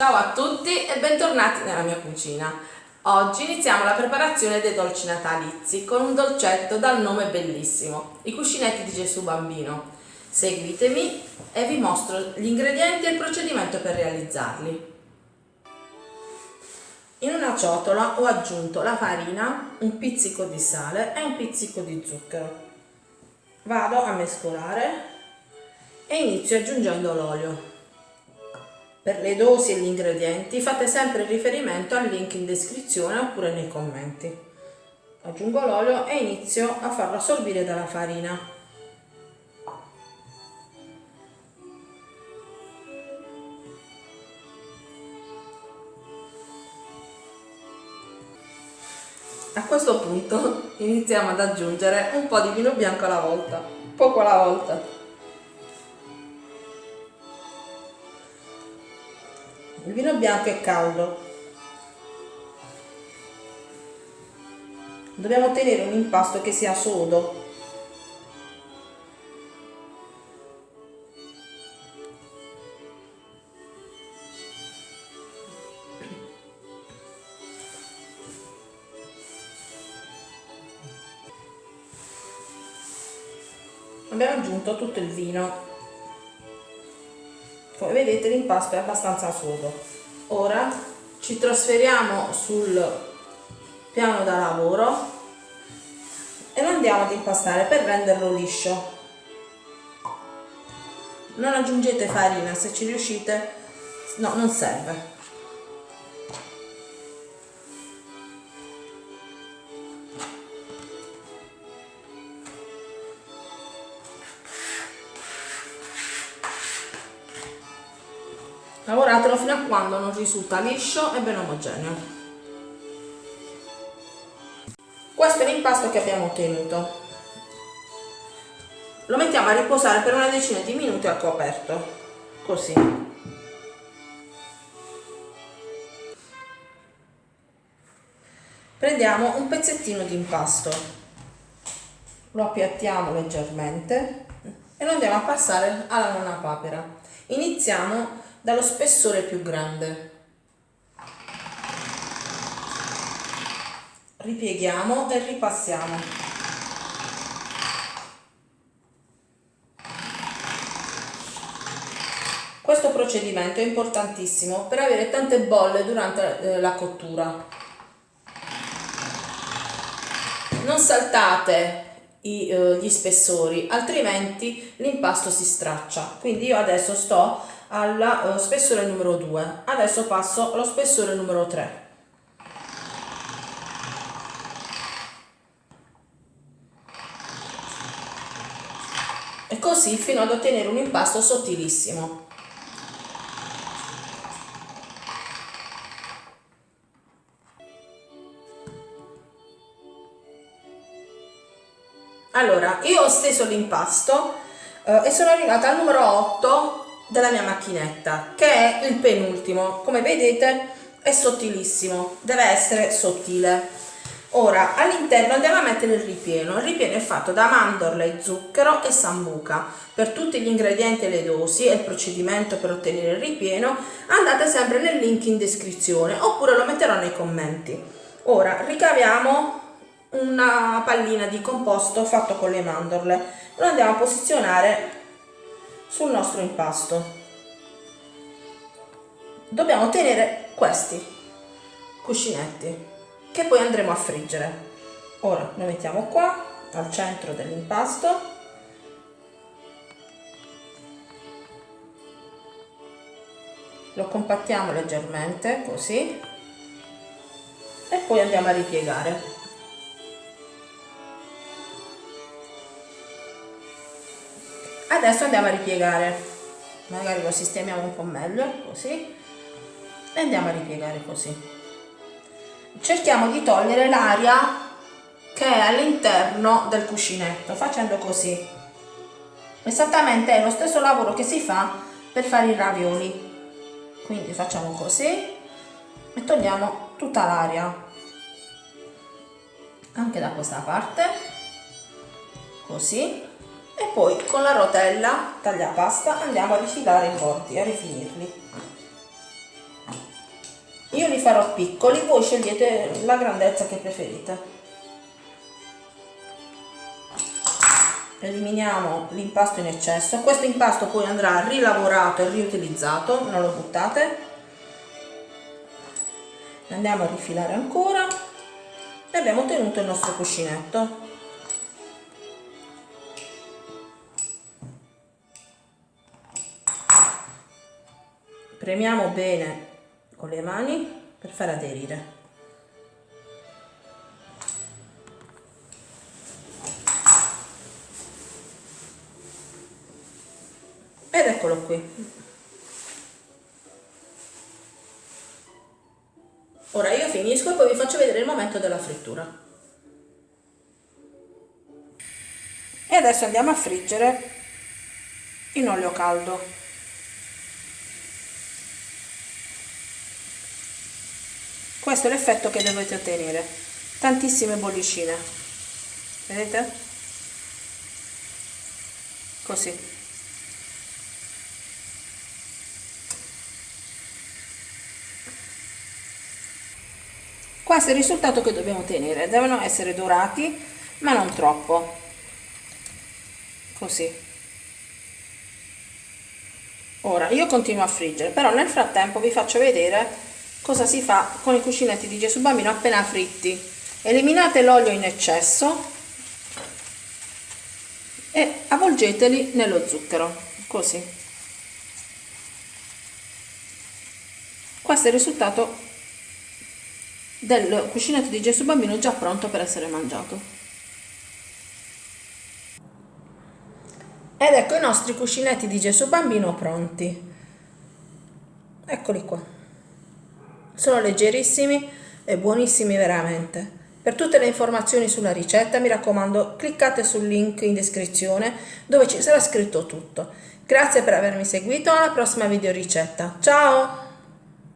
Ciao a tutti e bentornati nella mia cucina. Oggi iniziamo la preparazione dei dolci natalizi con un dolcetto dal nome bellissimo, i cuscinetti di Gesù Bambino. Seguitemi e vi mostro gli ingredienti e il procedimento per realizzarli. In una ciotola ho aggiunto la farina, un pizzico di sale e un pizzico di zucchero. Vado a mescolare e inizio aggiungendo l'olio. Per le dosi e gli ingredienti fate sempre riferimento al link in descrizione oppure nei commenti. Aggiungo l'olio e inizio a farlo assorbire dalla farina. A questo punto iniziamo ad aggiungere un po' di vino bianco alla volta, poco alla volta. Il vino bianco è caldo. Dobbiamo ottenere un impasto che sia sodo. Abbiamo aggiunto tutto il vino come vedete l'impasto è abbastanza sodo ora ci trasferiamo sul piano da lavoro e lo andiamo ad impastare per renderlo liscio. Non aggiungete farina se ci riuscite no non serve lavoratelo fino a quando non risulta liscio e ben omogeneo. Questo è l'impasto che abbiamo ottenuto. Lo mettiamo a riposare per una decina di minuti al coperto così. Prendiamo un pezzettino di impasto. Lo appiattiamo leggermente e lo andiamo a passare alla nonna papera. Iniziamo dallo spessore più grande. Ripieghiamo e ripassiamo. Questo procedimento è importantissimo per avere tante bolle durante eh, la cottura. Non saltate eh, gli spessori, altrimenti l'impasto si straccia. Quindi io adesso sto allo uh, spessore numero 2 adesso passo allo spessore numero 3 e così fino ad ottenere un impasto sottilissimo. Allora io ho steso l'impasto eh, e sono arrivata al numero 8 della mia macchinetta che è il penultimo. Come vedete è sottilissimo deve essere sottile. Ora all'interno andiamo a mettere il ripieno. Il ripieno è fatto da mandorle zucchero e sambuca. Per tutti gli ingredienti e le dosi e il procedimento per ottenere il ripieno andate sempre nel link in descrizione oppure lo metterò nei commenti. Ora ricaviamo una pallina di composto fatto con le mandorle. Lo andiamo a posizionare sul nostro impasto. Dobbiamo ottenere questi cuscinetti che poi andremo a friggere. Ora lo mettiamo qua al centro dell'impasto. Lo compattiamo leggermente così. E poi andiamo a ripiegare adesso andiamo a ripiegare. Magari lo sistemiamo un po' meglio così. E andiamo a ripiegare così. Cerchiamo di togliere l'aria che è all'interno del cuscinetto facendo così. Esattamente è lo stesso lavoro che si fa per fare i ravioli. Quindi facciamo così e togliamo tutta l'aria. Anche da questa parte. Così e poi con la rotella tagliapasta andiamo a rifilare i bordi, a rifinirli. io li farò piccoli voi scegliete la grandezza che preferite. Eliminiamo l'impasto in eccesso. Questo impasto poi andrà rilavorato e riutilizzato. Non lo buttate. Andiamo a rifilare ancora. E abbiamo ottenuto il nostro cuscinetto premiamo bene con le mani per far aderire. Ed eccolo qui. Ora io finisco e poi vi faccio vedere il momento della frittura. E adesso andiamo a friggere in olio caldo questo è l'effetto che dovete ottenere. Tantissime bollicine. Vedete? Così. Questo è il risultato che dobbiamo ottenere. Devono essere dorati ma non troppo. Così. Ora io continuo a friggere però nel frattempo vi faccio vedere cosa si fa con i cuscinetti di Gesù Bambino appena fritti eliminate l'olio in eccesso e avvolgeteli nello zucchero così questo è il risultato del cuscinetto di Gesù Bambino già pronto per essere mangiato. Ed ecco i nostri cuscinetti di Gesù Bambino pronti. Eccoli qua. Sono leggerissimi e buonissimi veramente. Per tutte le informazioni sulla ricetta mi raccomando cliccate sul link in descrizione dove ci sarà scritto tutto. Grazie per avermi seguito, alla prossima video ricetta. Ciao!